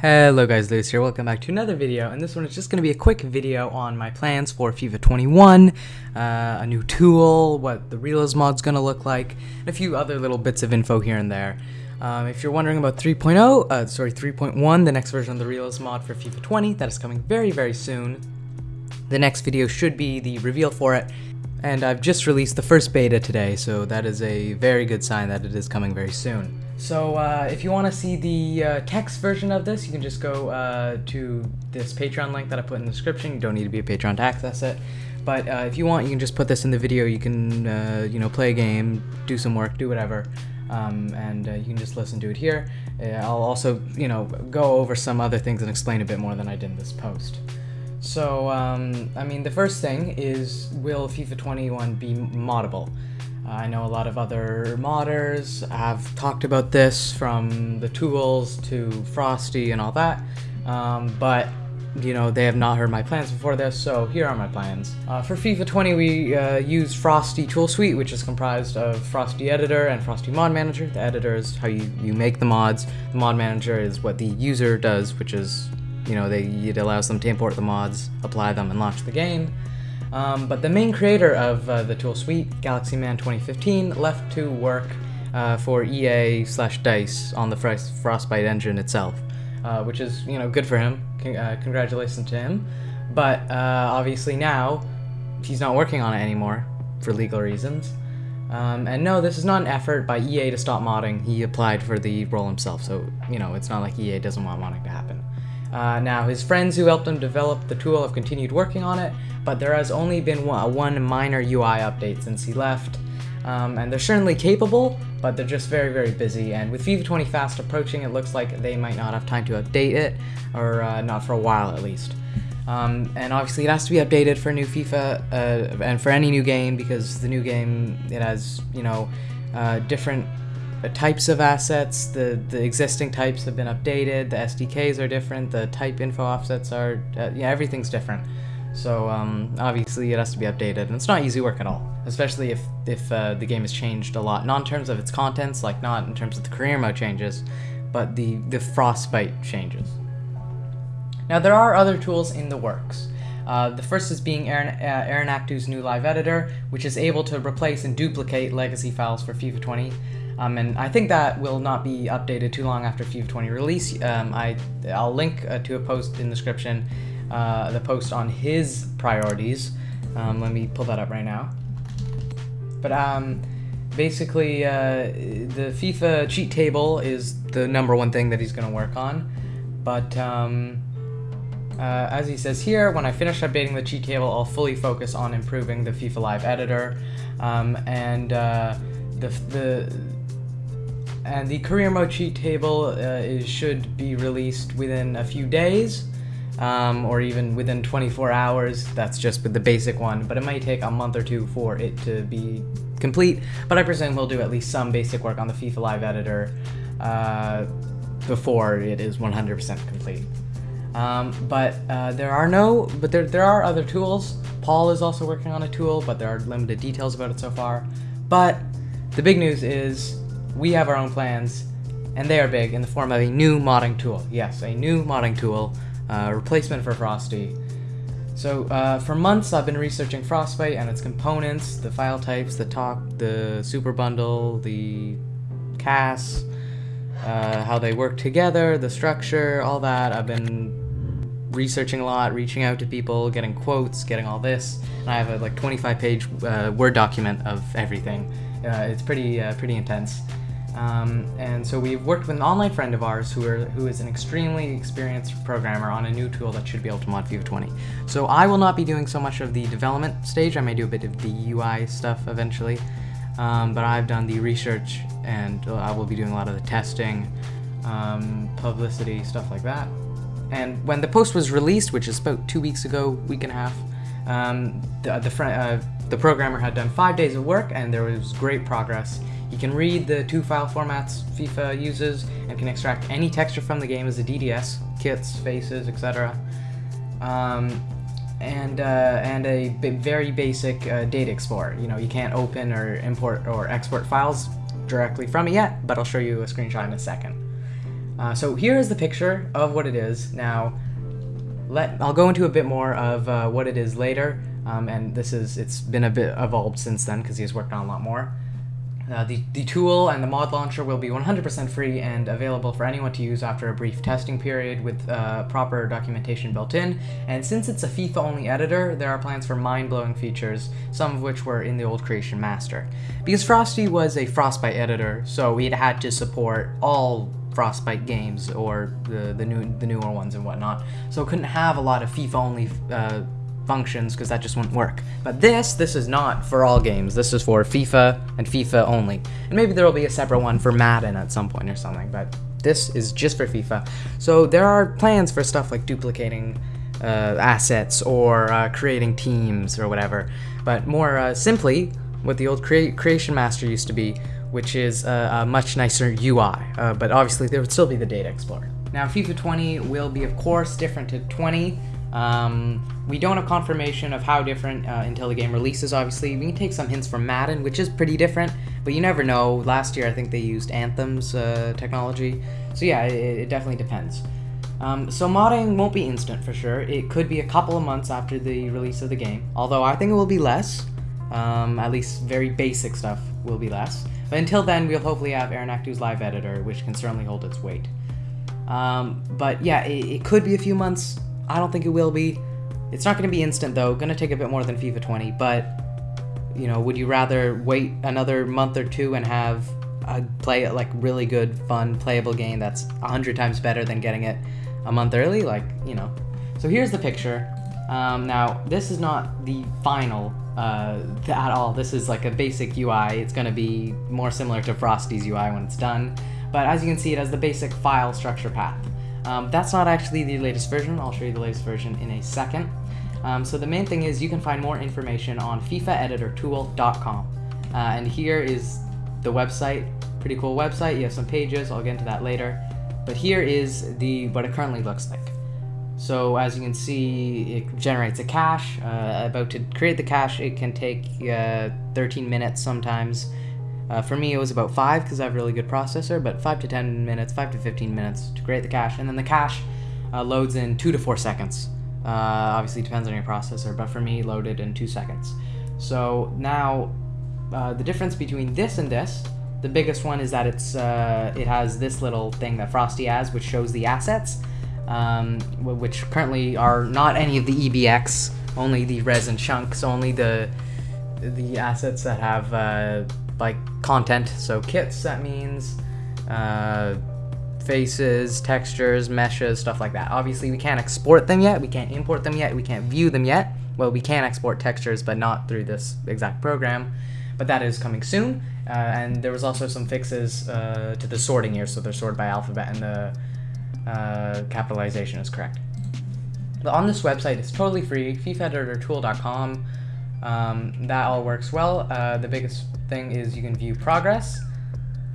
Hello guys, Lewis here, welcome back to another video, and this one is just going to be a quick video on my plans for FIFA 21, uh, a new tool, what the Realism mod's going to look like, and a few other little bits of info here and there. Um, if you're wondering about 3.0, uh, sorry, 3.1, the next version of the Realism mod for FIFA 20, that is coming very, very soon. The next video should be the reveal for it, and I've just released the first beta today, so that is a very good sign that it is coming very soon. So uh, if you want to see the uh, text version of this, you can just go uh, to this Patreon link that I put in the description. You don't need to be a patron to access it. But uh, if you want, you can just put this in the video. You can, uh, you know, play a game, do some work, do whatever, um, and uh, you can just listen to it here. I'll also, you know, go over some other things and explain a bit more than I did in this post. So, um, I mean, the first thing is, will FIFA 21 be moddable? I know a lot of other modders have talked about this from the tools to Frosty and all that, um, but you know, they have not heard my plans before this, so here are my plans. Uh, for FIFA 20, we uh, use Frosty Tool Suite, which is comprised of Frosty Editor and Frosty Mod Manager. The editor is how you, you make the mods. The mod manager is what the user does, which is, you know, they, it allows them to import the mods, apply them, and launch the game. Um, but the main creator of uh, the tool suite, Galaxy Man 2015, left to work uh, for EA slash DICE on the Frostbite engine itself, uh, which is you know good for him. Con uh, congratulations to him. But uh, obviously now he's not working on it anymore for legal reasons. Um, and no, this is not an effort by EA to stop modding. He applied for the role himself, so you know it's not like EA doesn't want modding to happen. Uh, now, his friends who helped him develop the tool have continued working on it, but there has only been one, one minor UI update since he left. Um, and they're certainly capable, but they're just very, very busy. And with FIFA 20 fast approaching, it looks like they might not have time to update it, or uh, not for a while at least. Um, and obviously it has to be updated for new FIFA, uh, and for any new game, because the new game, it has, you know, uh, different uh, types of assets. The the existing types have been updated. The SDKs are different. The type info offsets are uh, yeah everything's different. So um, obviously it has to be updated, and it's not easy work at all. Especially if if uh, the game has changed a lot, not in terms of its contents, like not in terms of the career mode changes, but the the frostbite changes. Now there are other tools in the works. Uh, the first is being Aaron, uh, Aranaktu's new live editor, which is able to replace and duplicate legacy files for FIFA 20. Um, and I think that will not be updated too long after FIFA 20 release. Um, I, I'll link uh, to a post in the description, uh, the post on his priorities. Um, let me pull that up right now. But um, basically, uh, the FIFA cheat table is the number one thing that he's going to work on. But um, uh, as he says here, when I finish updating the cheat table, I'll fully focus on improving the FIFA Live editor. Um, and uh, the, the and the career mode cheat table uh, is, should be released within a few days, um, or even within 24 hours. That's just with the basic one, but it might take a month or two for it to be complete. But I presume we'll do at least some basic work on the FIFA Live editor uh, before it is 100% complete. Um, but uh, there are no, but there, there are other tools. Paul is also working on a tool, but there are limited details about it so far. But the big news is we have our own plans, and they are big in the form of a new modding tool. Yes, a new modding tool, uh, replacement for Frosty. So uh, for months I've been researching Frostbite and its components, the file types, the TOC, the super bundle, the CAS, uh, how they work together, the structure, all that. I've been researching a lot, reaching out to people, getting quotes, getting all this. And I have a like 25 page uh, Word document of everything. Uh, it's pretty uh, pretty intense. Um, and so we've worked with an online friend of ours who, are, who is an extremely experienced programmer on a new tool that should be able to mod FIFA 20. So I will not be doing so much of the development stage. I may do a bit of the UI stuff eventually. Um, but I've done the research and I will be doing a lot of the testing, um, publicity, stuff like that. And when the post was released, which is about two weeks ago, week and a half, um, the, the, uh, the programmer had done five days of work and there was great progress. You can read the two file formats FIFA uses and can extract any texture from the game as a DDS, kits, faces, etc. Um, and uh, and a very basic uh, data explorer. You know, you can't open or import or export files directly from it yet, but I'll show you a screenshot in a second. Uh, so here is the picture of what it is. Now, let I'll go into a bit more of uh, what it is later. Um, and this is it's been a bit evolved since then because he's worked on a lot more. Uh, the, the tool and the mod launcher will be 100% free and available for anyone to use after a brief testing period with uh, proper documentation built in. And since it's a FIFA-only editor, there are plans for mind-blowing features, some of which were in the old Creation Master. Because Frosty was a Frostbite editor, so had had to support all Frostbite games or the, the, new, the newer ones and whatnot. So it couldn't have a lot of FIFA-only uh, functions because that just wouldn't work. But this, this is not for all games. This is for FIFA and FIFA only. And maybe there will be a separate one for Madden at some point or something, but this is just for FIFA. So there are plans for stuff like duplicating uh, assets or uh, creating teams or whatever. But more uh, simply, what the old crea Creation Master used to be, which is a, a much nicer UI. Uh, but obviously there would still be the Data Explorer. Now FIFA 20 will be of course different to 20 um, we don't have confirmation of how different uh, until the game releases, obviously. We can take some hints from Madden, which is pretty different, but you never know. Last year, I think they used Anthem's uh, technology. So yeah, it, it definitely depends. Um, so modding won't be instant for sure. It could be a couple of months after the release of the game, although I think it will be less. Um, at least very basic stuff will be less. But until then, we'll hopefully have Aranaktu's live editor, which can certainly hold its weight. Um, but yeah, it, it could be a few months I don't think it will be. It's not going to be instant though. Going to take a bit more than FIFA 20, but you know, would you rather wait another month or two and have a play like really good, fun, playable game that's a hundred times better than getting it a month early? Like you know. So here's the picture. Um, now this is not the final uh, at all. This is like a basic UI. It's going to be more similar to Frosty's UI when it's done. But as you can see, it has the basic file structure path. Um, that's not actually the latest version. I'll show you the latest version in a second. Um, so the main thing is you can find more information on FIFAEditorTool.com. Uh, and here is the website. Pretty cool website. You have some pages. I'll get into that later. But here is the what it currently looks like. So as you can see, it generates a cache. Uh, about to create the cache, it can take uh, 13 minutes sometimes. Uh, for me, it was about 5 because I have a really good processor, but 5 to 10 minutes, 5 to 15 minutes to create the cache. And then the cache uh, loads in 2 to 4 seconds. Uh, obviously, depends on your processor, but for me, loaded in 2 seconds. So now, uh, the difference between this and this, the biggest one is that it's uh, it has this little thing that Frosty has, which shows the assets, um, which currently are not any of the EBX, only the resin chunks, only the the assets that have uh, like content. So kits, that means uh, faces, textures, meshes, stuff like that. Obviously, we can't export them yet. We can't import them yet. We can't view them yet. Well, we can export textures, but not through this exact program. But that is coming soon. Uh, and there was also some fixes uh, to the sorting here, so they're sorted by alphabet and the uh, capitalization is correct. But on this website, it's totally free, FIFAEditorTool.com. Um, that all works well. Uh, the biggest thing is you can view progress.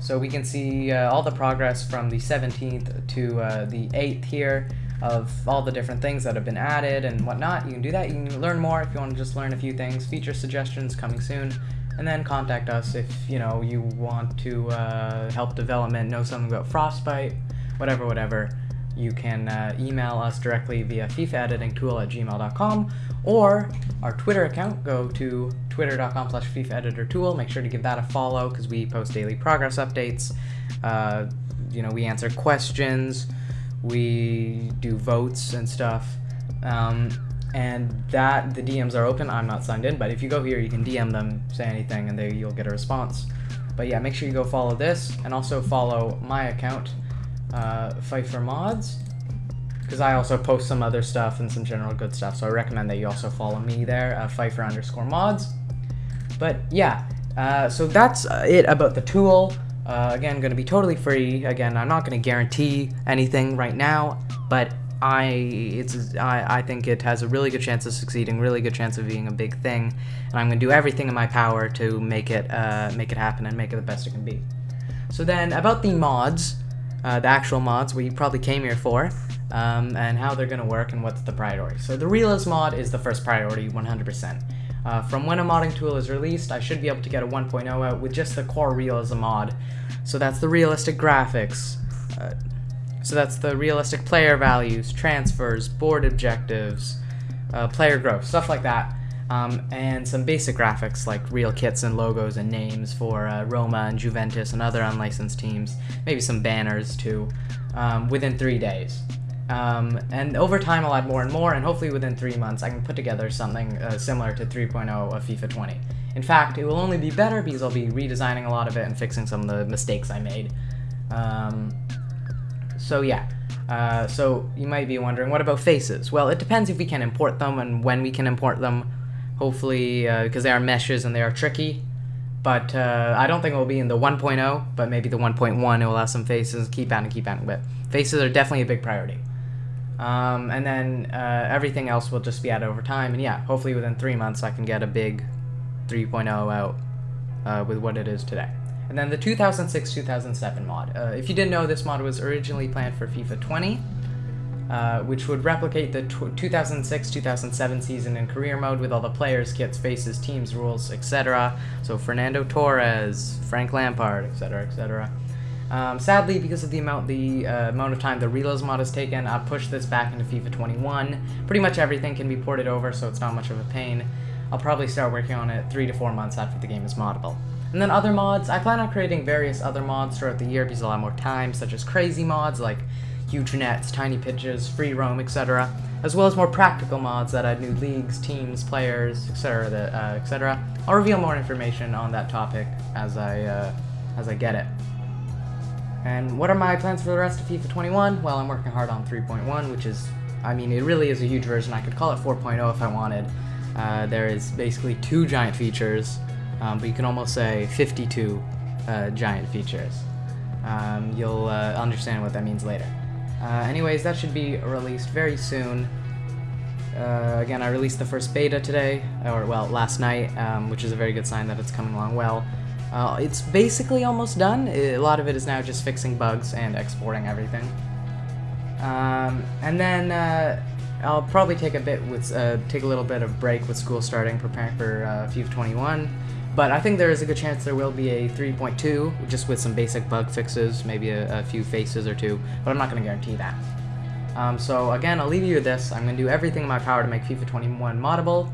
So we can see uh, all the progress from the 17th to uh, the 8th here of all the different things that have been added and whatnot. You can do that. You can learn more if you want to just learn a few things. Feature suggestions coming soon. And then contact us if, you know, you want to uh, help development, know something about Frostbite, whatever, whatever you can uh, email us directly via fifaeditingtool at gmail.com or our Twitter account. Go to twitter.com slash fifaeditortool. Make sure to give that a follow because we post daily progress updates. Uh, you know, we answer questions, we do votes and stuff. Um, and that the DMs are open. I'm not signed in, but if you go here, you can DM them, say anything, and they you'll get a response. But yeah, make sure you go follow this, and also follow my account uh, FIFER Mods, because I also post some other stuff and some general good stuff, so I recommend that you also follow me there, uh, FIFER underscore mods. But yeah, uh, so that's uh, it about the tool. Uh, again, going to be totally free. Again, I'm not going to guarantee anything right now, but I it's I, I think it has a really good chance of succeeding, really good chance of being a big thing, and I'm going to do everything in my power to make it uh, make it happen and make it the best it can be. So then about the mods, uh, the actual mods, we probably came here for, um, and how they're going to work and what's the priority. So the Realism mod is the first priority, 100%. Uh, from when a modding tool is released, I should be able to get a 1.0 out with just the core Realism mod. So that's the realistic graphics, uh, So that's the realistic player values, transfers, board objectives, uh, player growth, stuff like that. Um, and some basic graphics like real kits and logos and names for uh, Roma and Juventus and other unlicensed teams. Maybe some banners too, um, within three days. Um, and over time, I'll add more and more, and hopefully within three months, I can put together something uh, similar to 3.0 of FIFA 20. In fact, it will only be better because I'll be redesigning a lot of it and fixing some of the mistakes I made. Um, so yeah, uh, so you might be wondering, what about faces? Well, it depends if we can import them and when we can import them. Hopefully, because uh, they are meshes and they are tricky. But uh, I don't think it will be in the 1.0, but maybe the 1.1 it will have some faces. Keep adding, keep adding, but faces are definitely a big priority. Um, and then uh, everything else will just be added over time. And yeah, hopefully within three months I can get a big 3.0 out uh, with what it is today. And then the 2006-2007 mod. Uh, if you didn't know, this mod was originally planned for FIFA 20, uh, which would replicate the 2006-2007 season in career mode with all the players, kits, faces, teams, rules, etc. So Fernando Torres, Frank Lampard, etc., etc. Um, sadly, because of the amount the uh, amount of time the Realism mod has taken, I've pushed this back into FIFA 21. Pretty much everything can be ported over, so it's not much of a pain. I'll probably start working on it three to four months after the game is moddable. And then other mods, I plan on creating various other mods throughout the year because a lot more time, such as crazy mods like huge nets, tiny pitches, free roam, etc., as well as more practical mods that add new leagues, teams, players, etc. Uh, etc. I'll reveal more information on that topic as I uh, as I get it. And what are my plans for the rest of FIFA 21? Well, I'm working hard on 3.1, which is, I mean, it really is a huge version. I could call it 4.0 if I wanted. Uh, there is basically two giant features, um, but you can almost say 52 uh, giant features. Um, you'll uh, understand what that means later. Uh, anyways, that should be released very soon. Uh, again, I released the first beta today, or well, last night, um, which is a very good sign that it's coming along well. Uh, it's basically almost done. A lot of it is now just fixing bugs and exporting everything. Um, and then I'll probably take a bit with uh, take a little bit of break with school starting, preparing for uh, FIFA 21. But I think there is a good chance there will be a 3.2, just with some basic bug fixes, maybe a, a few faces or two, but I'm not going to guarantee that. Um, so again, I'll leave you with this. I'm going to do everything in my power to make FIFA 21 moddable,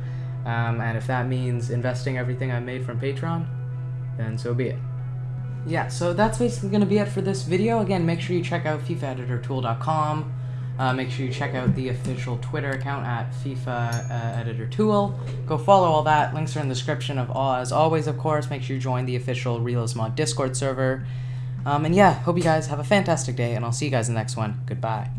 um, and if that means investing everything I made from Patreon, then so be it. Yeah, so that's basically going to be it for this video. Again, make sure you check out FIFAEditorTool.com. Uh, make sure you check out the official Twitter account at FIFA uh, Editor Tool. Go follow all that. Links are in the description of all. As always, of course, make sure you join the official Realism Mod Discord server. Um, and yeah, hope you guys have a fantastic day, and I'll see you guys in the next one. Goodbye.